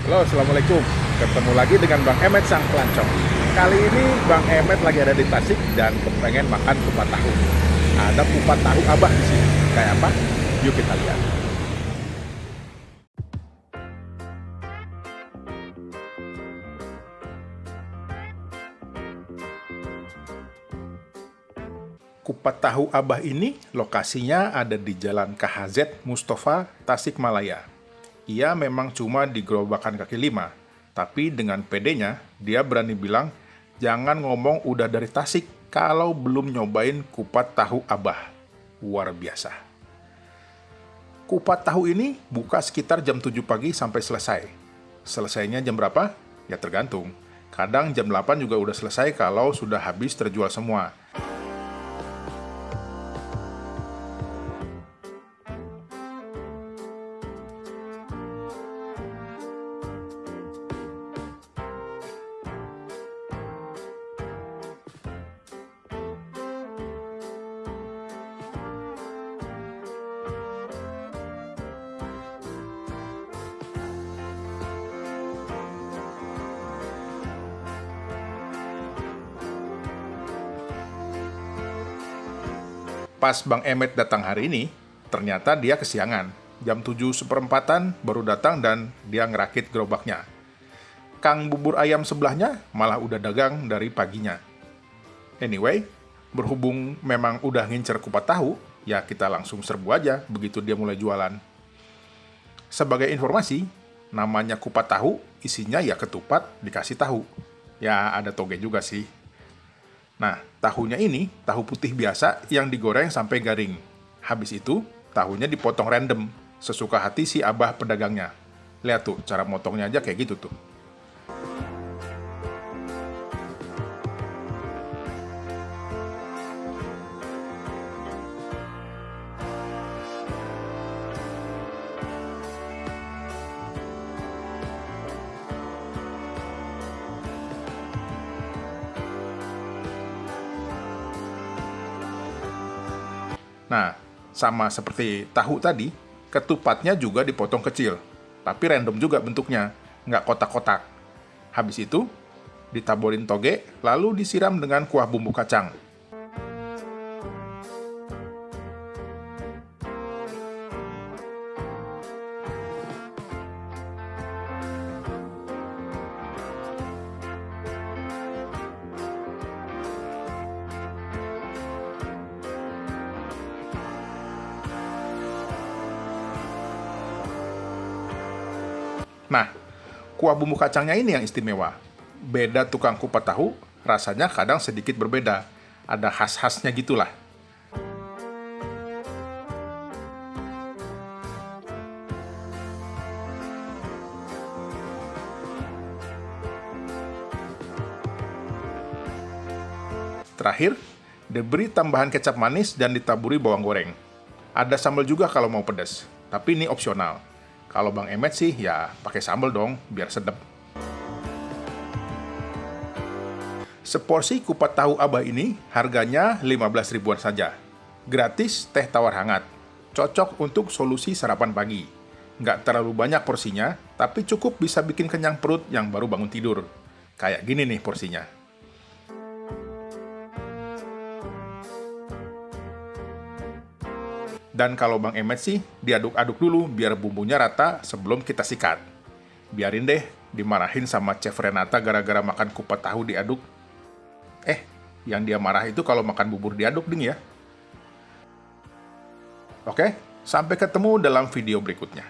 Halo, Assalamualaikum. Ketemu lagi dengan Bang Emet Sang Pelancong. Kali ini Bang Emet lagi ada di Tasik dan kepengen makan kupat tahu. Ada kupat tahu abah di sini. Kayak apa? Yuk kita lihat. Kupat tahu Abah ini lokasinya ada di Jalan KHZ Mustafa, Tasikmalaya. Ia memang cuma di gerobakan kaki lima, tapi dengan pedenya dia berani bilang, jangan ngomong udah dari Tasik kalau belum nyobain kupat tahu Abah. Luar biasa. Kupat tahu ini buka sekitar jam 7 pagi sampai selesai. Selesainya jam berapa? Ya tergantung. Kadang jam 8 juga udah selesai kalau sudah habis terjual semua. Pas Bang Emet datang hari ini, ternyata dia kesiangan. Jam 7 seperempatan baru datang dan dia ngerakit gerobaknya. Kang bubur ayam sebelahnya malah udah dagang dari paginya. Anyway, berhubung memang udah ngincer kupat tahu, ya kita langsung serbu aja begitu dia mulai jualan. Sebagai informasi, namanya kupat tahu, isinya ya ketupat dikasih tahu. Ya ada toge juga sih. Nah, tahunya ini tahu putih biasa yang digoreng sampai garing. Habis itu, tahunya dipotong random, sesuka hati si abah pedagangnya. Lihat tuh, cara motongnya aja kayak gitu tuh. Nah, sama seperti tahu tadi, ketupatnya juga dipotong kecil, tapi random juga bentuknya, nggak kotak-kotak. Habis itu, ditaburin toge, lalu disiram dengan kuah bumbu kacang. Nah, kuah bumbu kacangnya ini yang istimewa. Beda tukang kupat tahu, rasanya kadang sedikit berbeda. Ada khas-khasnya gitulah. Terakhir, diberi tambahan kecap manis dan ditaburi bawang goreng. Ada sambal juga kalau mau pedas, tapi ini opsional. Kalau Bang Emet sih ya pakai sambal dong, biar sedap. Seporsi kupat tahu abah ini harganya 15 ribuan saja. Gratis teh tawar hangat. Cocok untuk solusi sarapan pagi. Nggak terlalu banyak porsinya, tapi cukup bisa bikin kenyang perut yang baru bangun tidur. Kayak gini nih porsinya. Dan kalau Bang Emet sih, diaduk-aduk dulu biar bumbunya rata sebelum kita sikat. Biarin deh, dimarahin sama Chef Renata gara-gara makan kupat tahu diaduk. Eh, yang dia marah itu kalau makan bubur diaduk ding ya. Oke, sampai ketemu dalam video berikutnya.